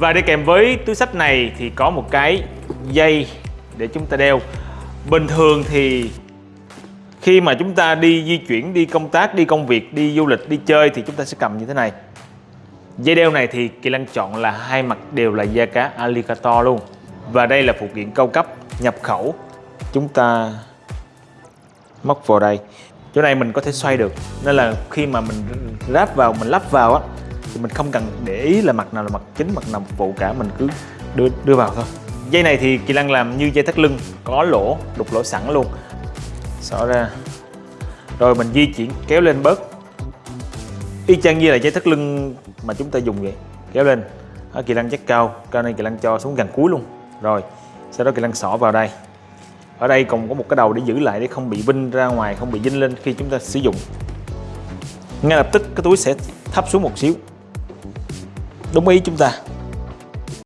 Và đi kèm với túi sách này thì có một cái dây để chúng ta đeo. Bình thường thì khi mà chúng ta đi di chuyển, đi công tác, đi công việc, đi du lịch, đi chơi thì chúng ta sẽ cầm như thế này. Dây đeo này thì Kỳ Lân chọn là hai mặt đều là da cá alligator luôn. Và đây là phụ kiện cao cấp nhập khẩu. Chúng ta móc vào đây. Chỗ này mình có thể xoay được. Nên là khi mà mình ráp vào, mình lắp vào á thì mình không cần để ý là mặt nào là mặt chính, mặt nào phụ cả mình cứ đưa đưa vào thôi. Dây này thì Kỳ lăng làm như dây thắt lưng, có lỗ, đục lỗ sẵn luôn. Xỏ ra. Rồi mình di chuyển kéo lên bớt. Y chang như là dây thắt lưng mà chúng ta dùng vậy. Kéo lên. ở Kỳ lăng chắc cao, cao này Kỳ lăng cho xuống gần cuối luôn. Rồi, sau đó Kỳ lăng xỏ vào đây. Ở đây còn có một cái đầu để giữ lại để không bị vinh ra ngoài, không bị dinh lên khi chúng ta sử dụng. Ngay lập tức cái túi sẽ thấp xuống một xíu đúng ý chúng ta.